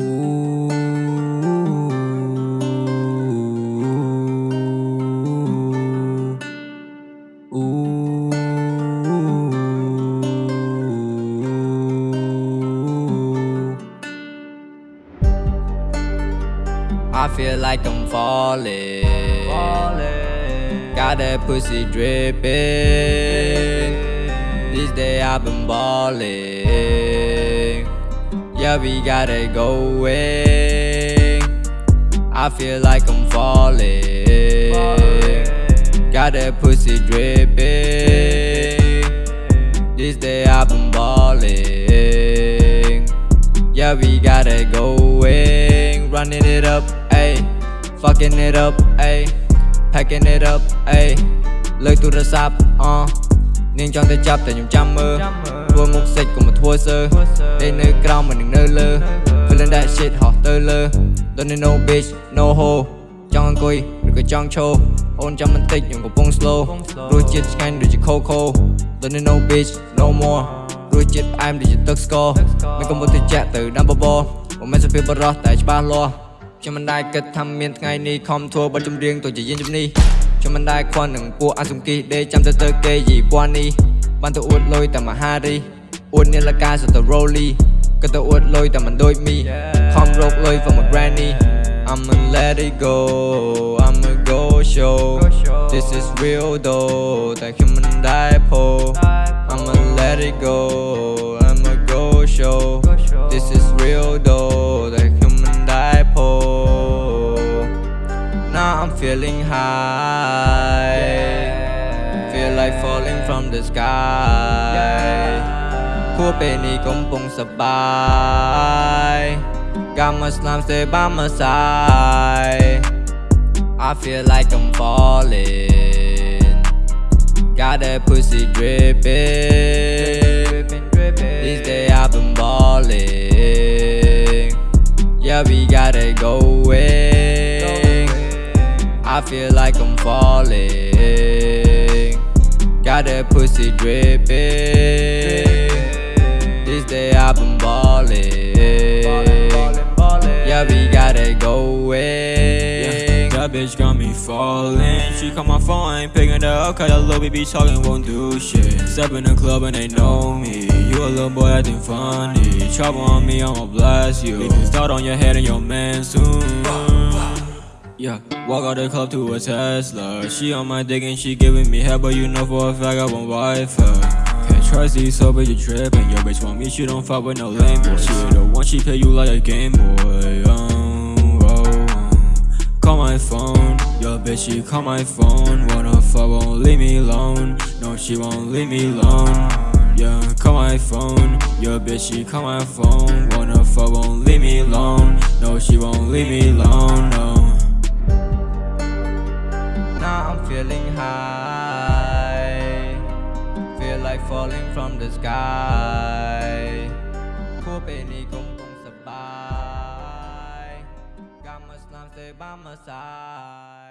I feel like I'm falling. falling. Got that pussy dripping. This day I've been balling. Yeah, we got it going I feel like I'm falling. Got that pussy dripping. This day I've been balling Yeah, we got it going Running it up, ayy. Fucking it up, ayy. Packing it up, ayy. Look through the shop, uh. នាងចង់ទៅចាប់តែខ្ញុំចាំមើលធ្វើមុខសិចកុំមកធ្វើសើដេកនៅក្រោមមិននឹងនៅលើ Feeling that shit ហោះទៅលើ Don't need no bitch no ho ចង់អង្គុយឬក៏ចង់ឈរអូនចាំបន្តិចខ្ញុំកំពុង slow រសជាតិឆ្ងាញ់ដូចជា Coco Don't need no bitch no more រសជាតិផ្អែមដូចជាទឹកស្ករមិនកំពុងទៅចាក់ទៅដាំបបរមិនមែនសភាពបរោះតែច្បាស់លាស់ខ្ញុំមិនដែលគិតថាមានថ្ងៃនេះខំធ្វើបទចម្រៀងទៅជាយានជំនេះ cho mình đai khoan nâng của anh dùng kỳ để chăm tới tới kê gì quan đi bạn tôi uất lôi tầm mà hari uất nên là ca rồi tờ rolly. Cứ tôi uất lôi tầm mà đôi mi. Không rốt lôi vào một granny. I'm I'ma let it go I'm I'ma go show. This is real though, Tại khi mình đại phô I'm I'ma let it go I'm I'ma go show. This is real though. from the sky. Khu bên này cũng bông sabay Got Muslims stay by my side I feel like I'm falling. Got that pussy dripping. These days I've been balling Yeah, we got it going. I feel like I'm falling. Got that pussy dripping This day I've been balling Yeah, we got it going That bitch got me falling. She call my phone, I ain't picking up. Cause that little baby talking won't do shit. Step in the club and they know me. You a little boy acting funny. Trouble on me, I'ma blast you. Leave dot on your head and your man soon. Yeah, walk out the club to a Tesla. She on my dick and she giving me head, but you know for a fact I won't wife her. Can't trust these so bitch you tripping. Your bitch want me, she don't fuck with no lame boy. She the one she pay you like a game boy. Um, oh, oh, oh. Call my phone, your bitch she call my phone. Wanna fuck, won't leave me alone. No, she won't leave me alone. Yeah, call my phone, your bitch she call my phone. Wanna fuck, won't leave me alone. No, she won't leave me alone. No. Now I'm feeling high Feel like falling from the sky គួរពេលនេះកំពុងសប្បាយ Got my slime stay by my side